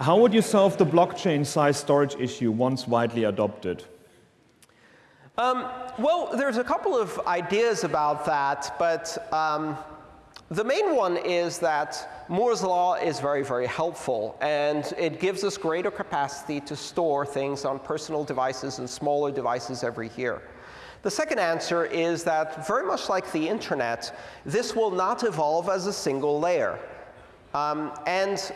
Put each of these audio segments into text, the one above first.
How would you solve the blockchain size storage issue once widely adopted? Um, well, there's a couple of ideas about that, but um, the main one is that Moore's law is very, very helpful, and it gives us greater capacity to store things on personal devices and smaller devices every year. The second answer is that very much like the internet, this will not evolve as a single layer. Um, and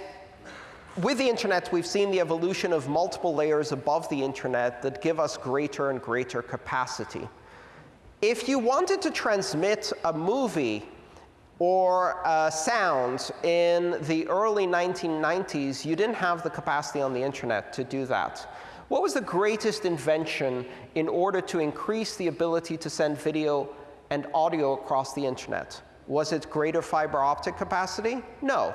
with the internet, we've seen the evolution of multiple layers above the internet that give us greater and greater capacity. If you wanted to transmit a movie or uh, sound in the early 1990s, you didn't have the capacity on the internet to do that. What was the greatest invention in order to increase the ability to send video and audio across the internet? Was it greater fiber optic capacity? No.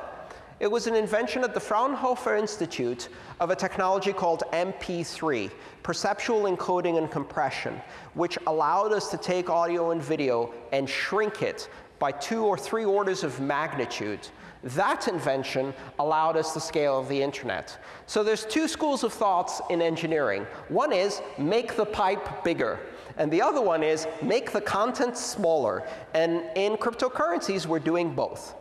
It was an invention at the Fraunhofer Institute of a technology called MP3, perceptual encoding and compression, which allowed us to take audio and video and shrink it by two or three orders of magnitude. That invention allowed us the scale of the internet. So there's two schools of thoughts in engineering. One is make the pipe bigger. And the other one is make the content smaller. And in cryptocurrencies, we're doing both.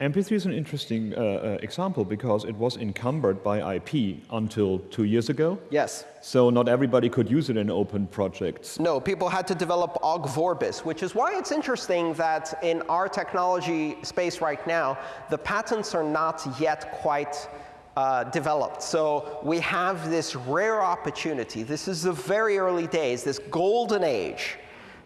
MP3 is an interesting uh, uh, example because it was encumbered by IP until two years ago. Yes. So not everybody could use it in open projects. No, people had to develop Ogg Vorbis, which is why it's interesting that in our technology space right now, the patents are not yet quite uh, developed. So we have this rare opportunity. This is the very early days, this golden age,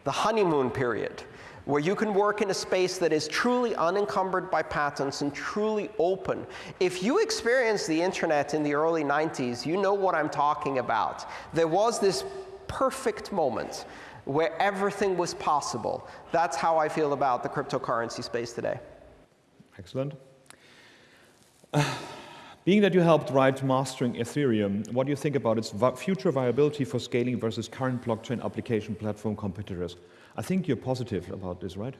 the honeymoon period where you can work in a space that is truly unencumbered by patents and truly open. If you experienced the internet in the early 90s, you know what I'm talking about. There was this perfect moment where everything was possible. That's how I feel about the cryptocurrency space today. Excellent. Being that you helped write Mastering Ethereum, what do you think about its future viability for scaling versus current blockchain application platform competitors? I think you're positive about this, right?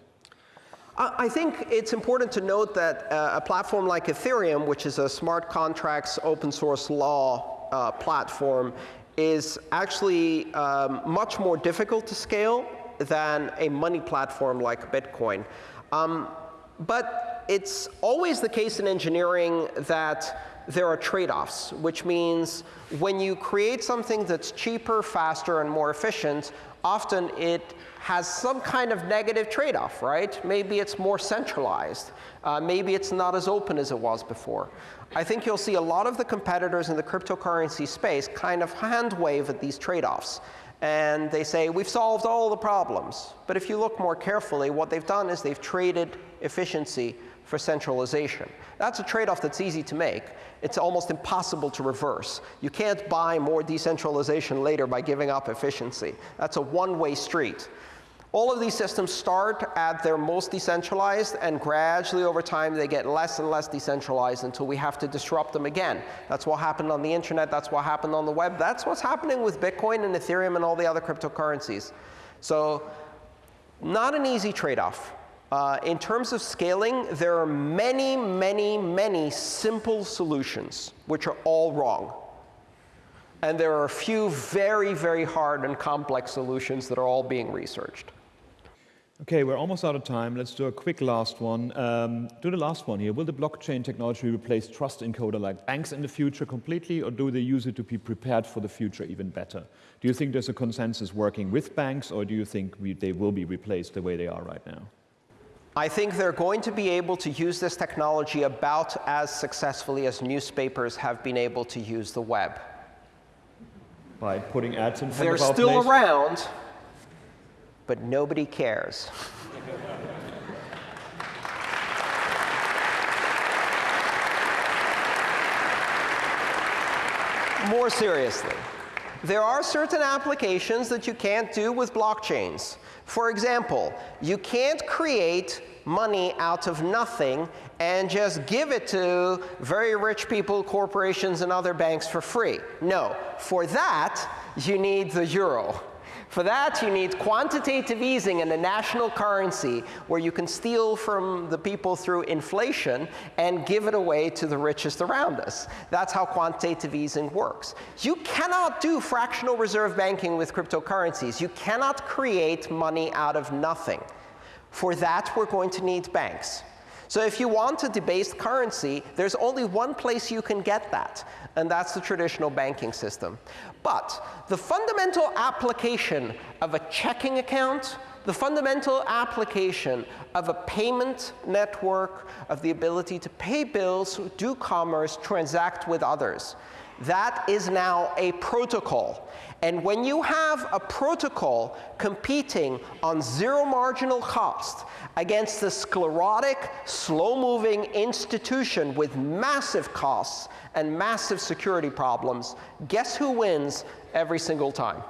I think it's important to note that uh, a platform like Ethereum, which is a smart contracts open source law uh, platform, is actually um, much more difficult to scale than a money platform like Bitcoin. Um, but it's always the case in engineering that there are trade-offs, which means when you create something that's cheaper, faster, and more efficient, often it has some kind of negative trade-off, right? Maybe it's more centralized. Uh, maybe it's not as open as it was before. I think you'll see a lot of the competitors in the cryptocurrency space kind of hand wave at these trade-offs. And they say, we've solved all the problems. But if you look more carefully, what they've done is they've traded efficiency for centralization. That's a trade-off that's easy to make. It's almost impossible to reverse. You can't buy more decentralization later by giving up efficiency. That's a one-way street. All of these systems start at their most decentralized, and gradually over time they get less and less decentralized until we have to disrupt them again. That's what happened on the internet. That's what happened on the web. That's what's happening with Bitcoin and Ethereum and all the other cryptocurrencies. So not an easy trade-off. Uh, in terms of scaling, there are many, many, many simple solutions which are all wrong. And there are a few very, very hard and complex solutions that are all being researched. Okay, we're almost out of time. Let's do a quick last one. Um, do the last one here. Will the blockchain technology replace trust encoder like banks in the future completely, or do they use it to be prepared for the future even better? Do you think there's a consensus working with banks, or do you think we, they will be replaced the way they are right now? I think they're going to be able to use this technology about as successfully as newspapers have been able to use the web. By putting ads in front they're of our still place? around, but nobody cares. More seriously, there are certain applications that you can't do with blockchains. For example, you can't create money out of nothing and just give it to very rich people, corporations, and other banks for free. No. For that, you need the euro. For that, you need quantitative easing and a national currency where you can steal from the people through inflation and give it away to the richest around us. That's how quantitative easing works. You cannot do fractional reserve banking with cryptocurrencies. You cannot create money out of nothing. For that, we're going to need banks. So if you want a debased currency, there's only one place you can get that, and that's the traditional banking system. But the fundamental application of a checking account, the fundamental application of a payment network, of the ability to pay bills, do commerce, transact with others, that is now a protocol. And when you have a protocol competing on zero marginal cost against the sclerotic, slow-moving institution with massive costs and massive security problems, guess who wins every single time?